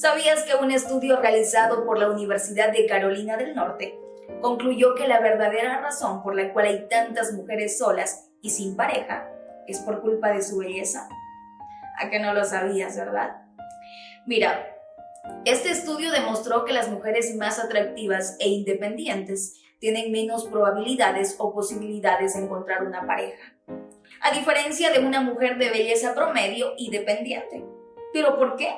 ¿Sabías que un estudio realizado por la Universidad de Carolina del Norte concluyó que la verdadera razón por la cual hay tantas mujeres solas y sin pareja es por culpa de su belleza? ¿A que no lo sabías, verdad? Mira, este estudio demostró que las mujeres más atractivas e independientes tienen menos probabilidades o posibilidades de encontrar una pareja, a diferencia de una mujer de belleza promedio y dependiente. ¿Pero por qué?